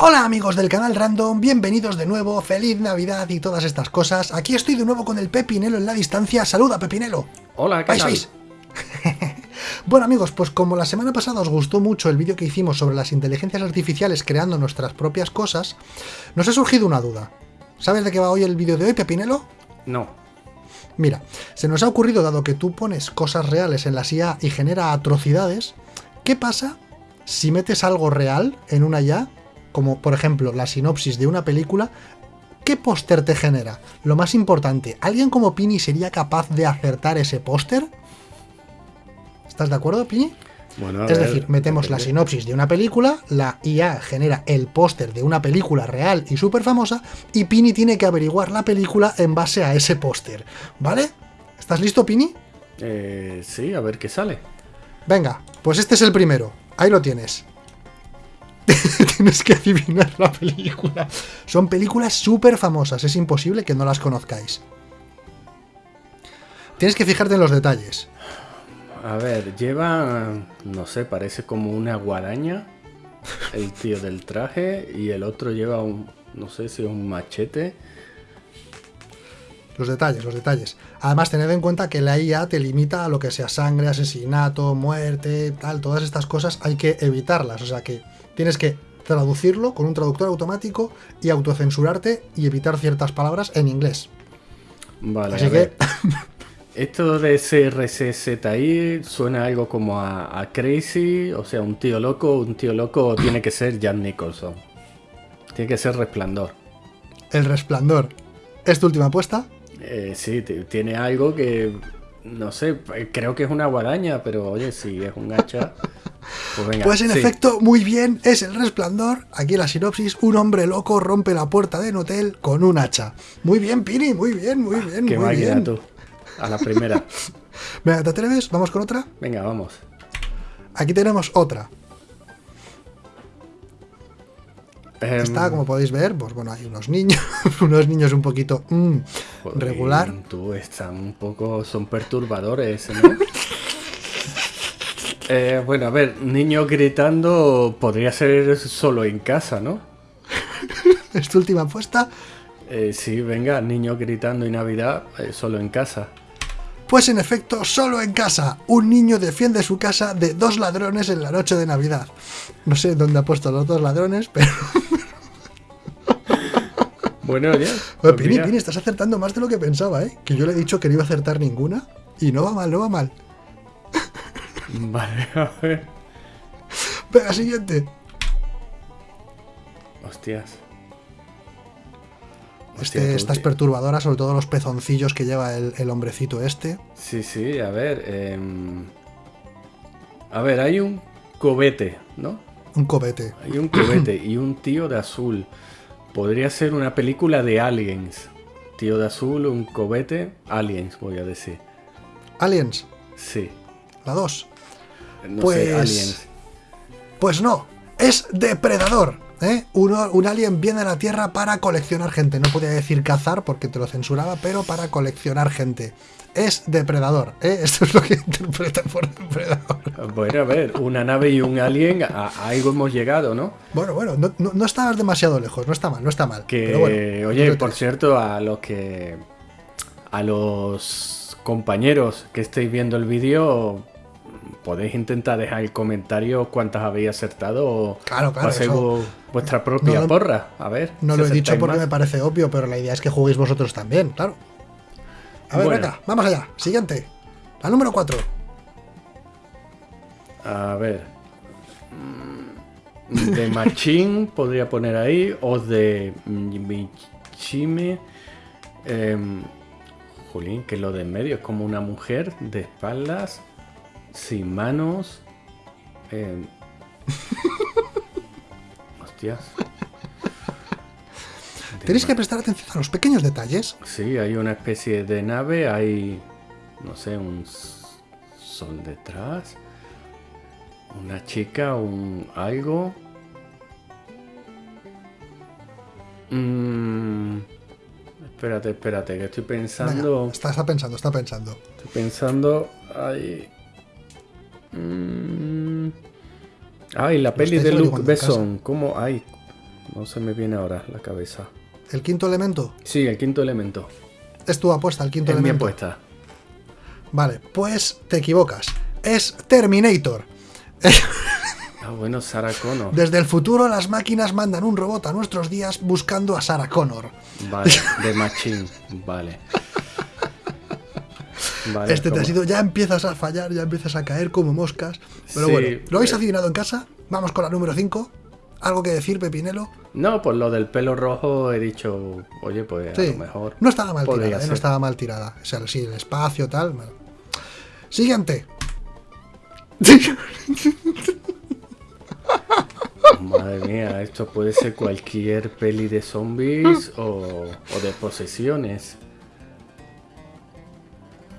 Hola amigos del canal Random, bienvenidos de nuevo, feliz Navidad y todas estas cosas. Aquí estoy de nuevo con el Pepinelo en la distancia. Saluda, Pepinelo. Hola, ¿qué ¿Vais, tal? bueno amigos, pues como la semana pasada os gustó mucho el vídeo que hicimos sobre las inteligencias artificiales creando nuestras propias cosas, nos ha surgido una duda. ¿Sabes de qué va hoy el vídeo de hoy, Pepinelo? No. Mira, se nos ha ocurrido, dado que tú pones cosas reales en las IA y genera atrocidades, ¿qué pasa si metes algo real en una IA, como por ejemplo la sinopsis de una película, ¿qué póster te genera? Lo más importante, ¿alguien como Pini sería capaz de acertar ese póster? ¿Estás de acuerdo, Pini? Bueno, Es ver, decir, metemos la sinopsis de una película, la IA genera el póster de una película real y súper famosa, y Pini tiene que averiguar la película en base a ese póster, ¿vale? ¿Estás listo, Pini? Eh, sí, a ver qué sale. Venga, pues este es el primero. Ahí lo tienes. Tienes que adivinar la película. Son películas súper famosas, es imposible que no las conozcáis. Tienes que fijarte en los detalles. A ver, lleva, no sé, parece como una guadaña. El tío del traje y el otro lleva un, no sé si un machete. Los detalles, los detalles. Además, tened en cuenta que la IA te limita a lo que sea sangre, asesinato, muerte, tal, todas estas cosas hay que evitarlas. O sea que tienes que traducirlo con un traductor automático y autocensurarte y evitar ciertas palabras en inglés. Vale, Así a que, ver. Esto de CRCZI suena algo como a, a Crazy, o sea, un tío loco. Un tío loco tiene que ser Jan Nicholson. Tiene que ser Resplandor. el resplandor. ¿Es tu última apuesta? Eh, sí, tiene algo que, no sé, eh, creo que es una guadaña, pero oye, si es un hacha, pues venga. Pues en sí. efecto, muy bien, es el resplandor. Aquí la sinopsis, un hombre loco rompe la puerta de un hotel con un hacha. Muy bien, Pini, muy bien, muy bien, Qué muy bien. tú. A la primera. Venga, ¿te atreves? Vamos con otra. Venga, vamos. Aquí tenemos otra. Está, como podéis ver, pues bueno, hay unos niños, unos niños un poquito mm, joder, regular. Tú están un poco, son perturbadores, ¿no? Eh, bueno, a ver, niño gritando podría ser solo en casa, ¿no? Es tu última apuesta. Eh, sí, venga, niño gritando y Navidad eh, solo en casa. Pues en efecto, solo en casa. Un niño defiende su casa de dos ladrones en la noche de Navidad. No sé dónde ha puesto los dos ladrones, pero... Bueno, ya. Pues Pini, mira. Pini, estás acertando más de lo que pensaba, ¿eh? Que yo le he dicho que no iba a acertar ninguna. Y no va mal, no va mal. Vale, a ver. Venga, siguiente. Hostias. Este, esta es perturbadora, sobre todo los pezoncillos que lleva el, el hombrecito este. Sí, sí, a ver. em, A ver, hay un cobete, ¿no? Un cobete. Hay un cobete y un tío de azul. Podría ser una película de aliens. Tío de azul, un cobete, aliens, voy a decir. Aliens, Sí. la 2. No Pues- sé, aliens. Pues no, es depredador. ¿Eh? Uno, un alien viene a la Tierra para coleccionar gente. No podía decir cazar porque te lo censuraba, pero para coleccionar gente. Es depredador. ¿eh? Esto es lo que interpreta por depredador. Bueno, a ver, una nave y un alien, a, a algo hemos llegado, ¿no? Bueno, bueno, no, no, no estabas demasiado lejos. No está mal, no está mal. Que, pero bueno, oye, por cierto, a los que. A los compañeros que estéis viendo el vídeo, podéis intentar dejar el comentario cuántas habéis acertado o Claro, claro, hacéis eso- vu- vuestra propia No lo- porra. A ver. No si lo he dicho porque más. me parece obvio, pero la idea es que juguéis vosotros también, claro. A ver, Bueno. venga, vamos allá. Siguiente. La número 4. A ver. Mm, De Machine podría poner ahí. O de Michime. Em, Jolín, que lo de en medio es como una mujer de espaldas, sin manos. em. Hostias. Tenéis que prestar atención a los pequeños detalles. Sí, hay una especie de nave, hay, no sé, un sol detrás, una chica, un algo. Mm, espérate, espérate, que estoy Venga, pensando, está, está pensando, está pensando. estoy pensando, ay, ay, la peli de Luke. Besson, ¿cómo? Ay, no se me viene ahora la cabeza. ¿El quinto elemento? Sí, el quinto elemento. Es tu apuesta, el quinto Es mi elemento. apuesta. Vale, pues te equivocas. Es Terminator. Ah, bueno, Sarah Connor. Desde el futuro las máquinas mandan un robot a nuestros días buscando a Sarah Connor. Vale, de Machine. Vale. Vale, Este te ha sido, ya empiezas a fallar, ya empiezas a caer como moscas. Pero Sí, bueno, ¿lo habéis adivinado en casa? Vamos con la número 5. ¿Algo que decir, Pepinelo? No, por lo del pelo rojo he dicho, oye, pues a Sí, lo mejor. no estaba mal tirada, ¿eh? no estaba mal tirada. O sea, sí, el espacio, tal. bueno. Siguiente. Madre mía, esto puede ser cualquier peli de zombies o, o de posesiones.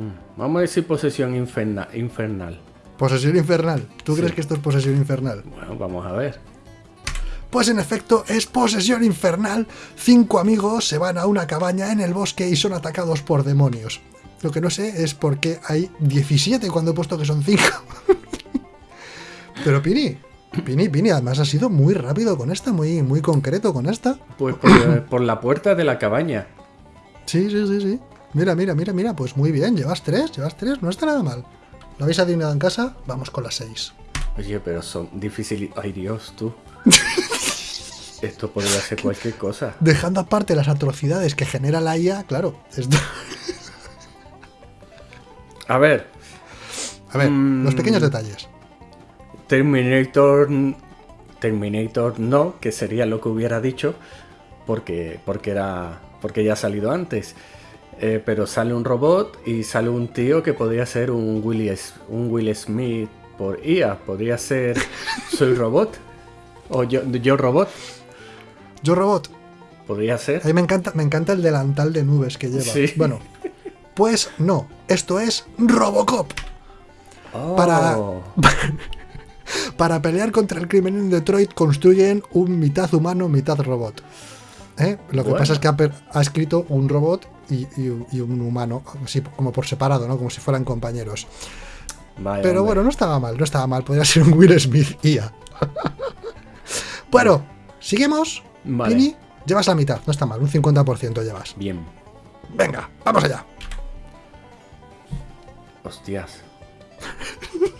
Mm, Vamos a decir posesión inferna- infernal. Posesión infernal. ¿Tú Sí. crees que esto es posesión infernal? Bueno, vamos a ver. Pues en efecto es posesión infernal. Cinco amigos se van a una cabaña en el bosque y son atacados por demonios. Lo que no sé es por qué hay 17 cuando he puesto que son 5. Pero Pini, Pini, Pini, además ha sido muy rápido con esta, muy, muy concreto con esta. Pues por, por la puerta de la cabaña. Sí, sí, sí, sí. Mira, mira, mira, mira, pues muy bien, llevas tres, llevas tres, no está nada mal. ¿Lo habéis adivinado en casa? Vamos con las seis. Oye, pero son difíciles. Ay, Dios, tú. Esto podría ser cualquier cosa. Dejando aparte las atrocidades que genera la IA, claro, esto... A ver, A ver, Mm. los pequeños detalles. Terminator. Terminator no, que sería lo que hubiera dicho, porque, porque, era, porque ya ha salido antes. Eh, pero sale un robot y sale un tío que podría ser un Will, un Will Smith por IA. Podría ser Soy Robot. O yo, yo Robot. Yo Robot, Podría ser. a mí me encanta, me encanta el delantal de nubes que lleva. Sí. Bueno, pues no, esto es Robocop. para- Oh, Para pelear contra el crimen en Detroit construyen un mitad humano, mitad robot. ¿Eh? Lo que Bueno. pasa es que ha escrito un robot y, y- y un humano, así como por separado, ¿no? Como si fueran compañeros. vaya, Pero hombre. bueno, no estaba mal, no estaba mal. Podría ser un Will Smith IA. bueno, seguimos. Vale. Pini, llevas la mitad, no está mal, un 50% llevas. Bien. Venga, vamos allá. Hostias.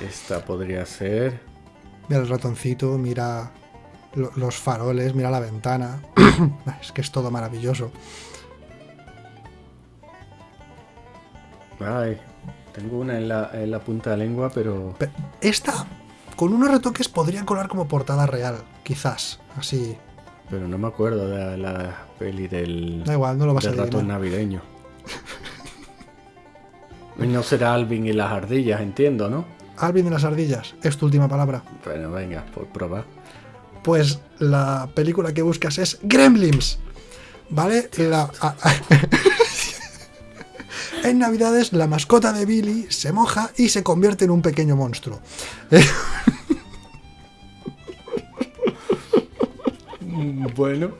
Esta podría ser. Mira el ratoncito, mira los faroles, mira la ventana. es que es todo maravilloso. Ay, tengo una en la, en la punta de la lengua, pero. Pe- Esta, con unos retoques, podría colar como portada real, quizás. Así. Pero no me acuerdo de la, la peli del. Da igual, no lo vas a ratón navideño. Y no será Alvin y las ardillas, entiendo, ¿no? Alvin de las ardillas, es tu última palabra. Bueno, venga, por probar. Pues la película que buscas es Gremlins. ¿Vale? La- en Navidades la mascota de Billy se moja y se convierte en un pequeño monstruo. Bueno.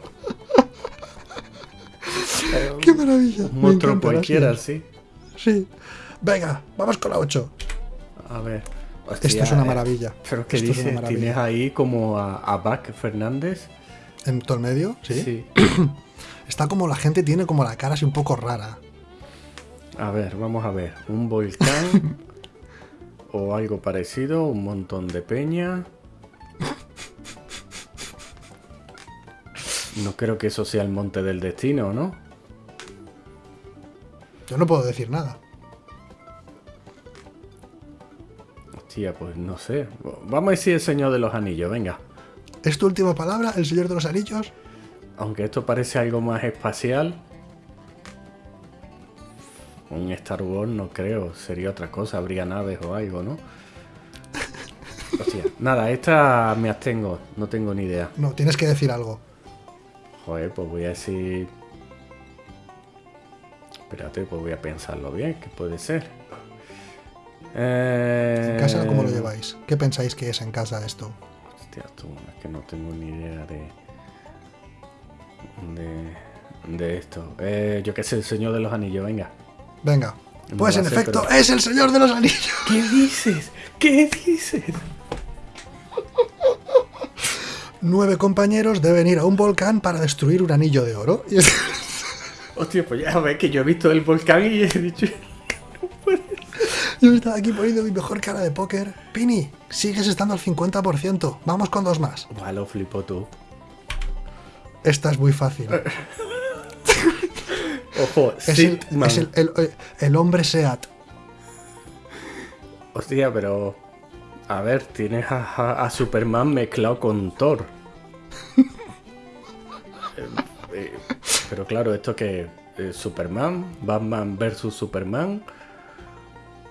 ¡Qué maravilla! Un monstruo cualquiera, sí. Sí. Venga, vamos con la 8. A ver. Esto Hostia, es una eh, maravilla. Pero que Esto dices, tienes ahí como a, a Fernández. En todo el medio, ¿sí? Sí. Está como la gente tiene como la cara así un poco rara. A ver, vamos a ver. Un volcán o algo parecido, un montón de peña. No creo que eso sea el monte del destino, ¿no? Yo no puedo decir nada. Pues no sé. Vamos a decir el Señor de los Anillos, venga. ¿Es tu última palabra, el Señor de los Anillos? Aunque esto parece algo más espacial. Un Star Wars no creo, sería otra cosa, habría naves o algo, ¿no? Hostia, nada, esta me abstengo, no tengo ni idea. No, tienes que decir algo. Joder, pues voy a decir... Espérate, pues voy a pensarlo bien, ¿qué puede ser? Eh... En casa, ¿cómo lo lleváis? ¿Qué pensáis que es en casa esto? Hostia, tú, es que no tengo ni idea de... De, de esto. Eh, yo qué sé, el Señor de los Anillos, venga. Venga, Pues en efecto, pero- es el Señor de los Anillos. ¿Qué dices? ¿Qué dices? Nueve compañeros deben ir a un volcán para destruir un anillo de oro. Hostia, pues ya ves que yo he visto el volcán y he dicho... Yo estaba aquí poniendo mi mejor cara de póker. Pini, sigues estando al 50%. Vamos con dos más. Buah, lo flipo tú. Esta es muy fácil. Ojo, Es, el, es el- el- el hombre SEAT. Hostia, pero... A ver, tienes a, a- a Superman mezclado con Thor. Eh, eh, pero claro, esto que... eh, Superman, Batman versus Superman...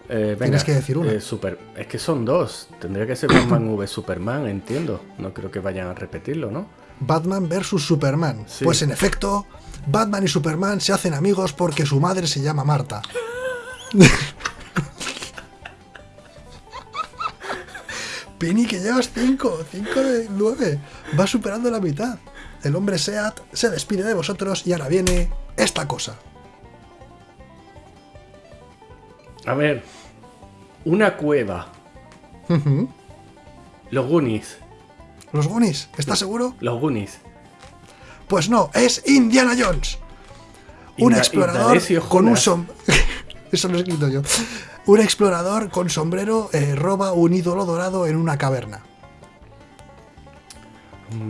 Eh, venga, Tienes que decir una. eh, super, es que son dos. Tendría que ser Batman v Superman, entiendo. No creo que vayan a repetirlo, ¿no? Batman versus Superman. Sí. Pues en efecto, Batman y Superman se hacen amigos porque su madre se llama Marta. Pini, que llevas 5, 5 de 9. Va superando la mitad. El hombre Seat se despide de vosotros y ahora viene esta cosa. A ver, una cueva. Los Goonies. Los Goonies, ¿estás seguro? Los Goonies. Pues no, es Indiana Jones. Un Inda- explorador con un sombrero. Eso lo he escrito yo. Un explorador con sombrero eh, roba un ídolo dorado en una caverna.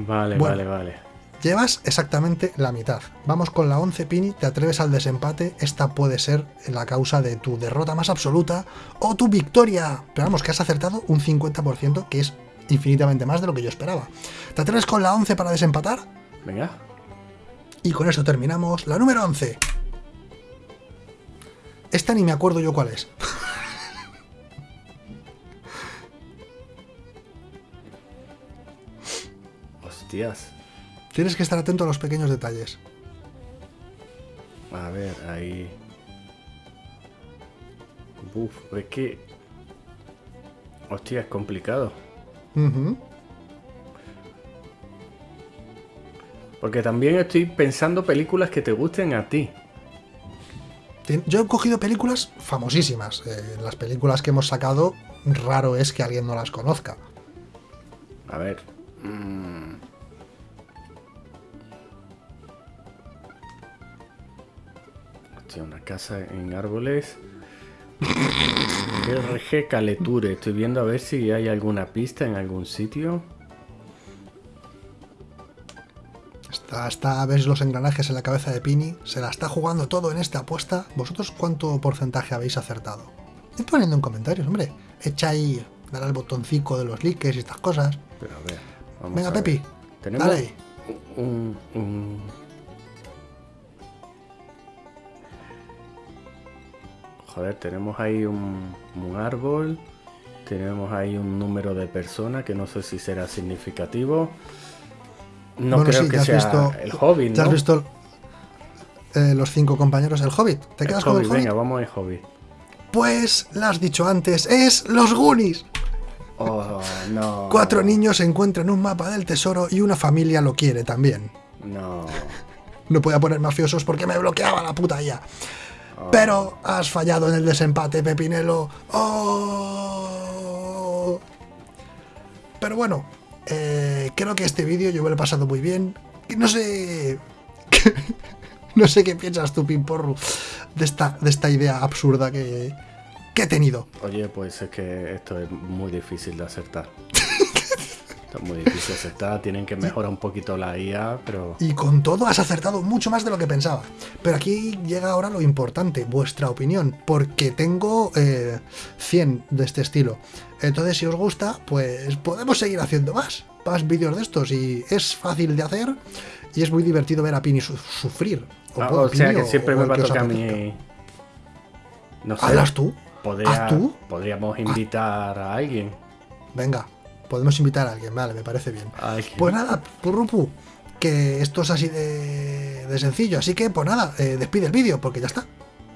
Vale, Bueno. vale, vale. Llevas exactamente la mitad. Vamos con la 11 Pini, te atreves al desempate. Esta puede ser la causa de tu derrota más absoluta o tu victoria. Pero vamos, que has acertado un 50%, que es infinitamente más de lo que yo esperaba. ¿Te atreves con la 11 para desempatar? Venga. Y con eso terminamos la número 11. Esta ni me acuerdo yo cuál es. Hostias. Tienes que estar atento a los pequeños detalles. A ver, ahí. Uf, es que. Hostia, es complicado. Porque también estoy pensando películas que te gusten a ti. Yo he cogido películas famosísimas. Eh, las películas que hemos sacado, raro es que alguien no las conozca. A ver. mm. Casa en árboles. RG Caleture. Estoy viendo a ver si hay alguna pista en algún sitio. Está, está, ves los engranajes en la cabeza de Pini. Se la está jugando todo en esta apuesta. ¿Vosotros cuánto porcentaje habéis acertado? Id poniendo en comentarios, hombre. Echa ahí, dale al botoncito de los likes y estas cosas. Pero a ver. Vamos Venga, a ver. Pepi, Tenemos dale ahí. un, un- Joder, tenemos ahí un, un árbol. Tenemos ahí un número de personas que no sé si será significativo. No Bueno, creo sí, que sea visto- el Hobbit, ¿Ya ¿no? has visto eh, los cinco compañeros del Hobbit? ¿Te El quedas con el Hobbit? venga, vamos al Hobbit. Pues, lo has dicho antes, es los Goonies. Oh, no. Cuatro niños encuentran un mapa del tesoro y una familia lo quiere también. No. No podía poner mafiosos porque me bloqueaba la puta ya. Pero has fallado en el desempate, Pepinelo. ¡Oh! Pero bueno, eh, creo que este vídeo yo me lo he pasado muy bien. No sé. no sé qué piensas tú, Pimporru, de esta, de esta idea absurda que, que he tenido. Oye, pues es que esto es muy difícil de acertar. Esto es muy difícil de acertar. Tienen que mejorar un poquito la IA, pero. Y con todo has acertado mucho más de lo que pensaba. Pero aquí llega ahora lo importante, vuestra opinión, porque tengo eh, 100 de este estilo. Entonces, si os gusta, pues podemos seguir haciendo más, más vídeos de estos. Y es fácil de hacer y es muy divertido ver a Pini su- sufrir. Ah, puedo, o sea Pini, que siempre o me va a tocar a mí. No sé. ¿Hablas tú? podría- ¿Haz tú? Podríamos invitar a alguien. Venga, podemos invitar a alguien, vale, me parece bien. Pues nada, Purrupu, que esto es así de, de sencillo. Así que, pues nada, eh, despide el vídeo, porque ya está.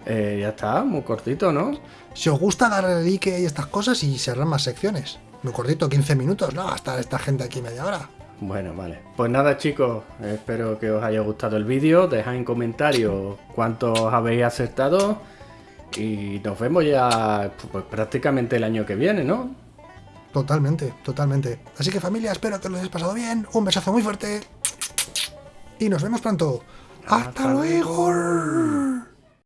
Eh, ya está, muy cortito, ¿no? Si os gusta darle like y estas cosas y cerrar más secciones. Muy cortito, 15 minutos, no, hasta esta gente aquí media hora. Bueno, vale. Pues nada, chicos, espero que os haya gustado el vídeo. Dejad en comentarios cuántos habéis acertado. Y nos vemos ya pues, prácticamente el año que viene, ¿no? Totalmente, totalmente. Así que familia, espero que lo hayáis pasado bien. Un besazo muy fuerte. Y nos vemos pronto. ¡Hasta, luego!